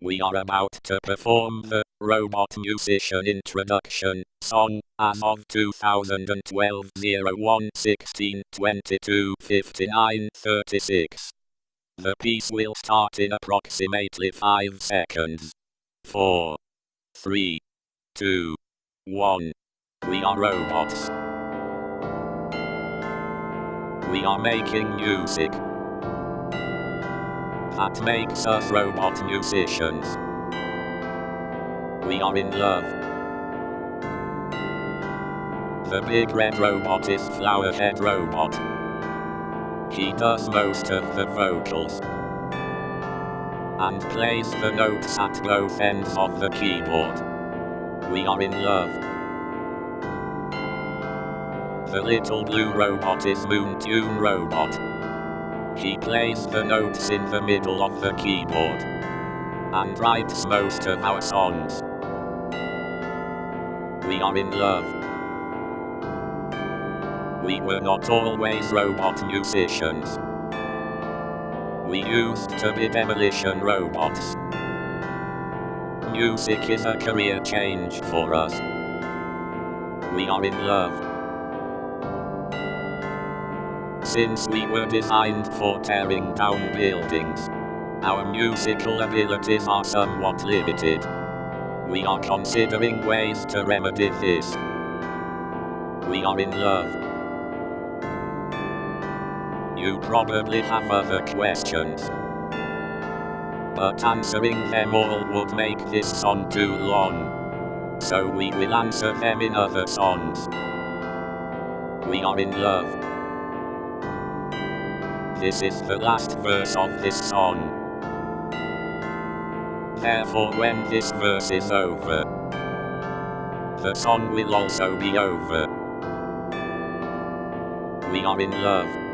We are about to perform the Robot Musician Introduction song as of 2012 01 16 22 59 36. The piece will start in approximately 5 seconds. 4, 3, 2, 1. We are robots. We are making music that makes us robot musicians. We are in love. The big red robot is Flowerhead Robot. He does most of the vocals and plays the notes at both ends of the keyboard. We are in love. The little blue robot is Moontune Robot. He plays the notes in the middle of the keyboard and writes most of our songs. We are in love. We were not always robot musicians. We used to be demolition robots. Music is a career change for us. We are in love. Since we were designed for tearing down buildings, our musical abilities are somewhat limited. We are considering ways to remedy this. We are in love. You probably have other questions. But answering them all would make this song too long. So we will answer them in other songs. We are in love. This is the last verse of this song. Therefore when this verse is over, the song will also be over. We are in love.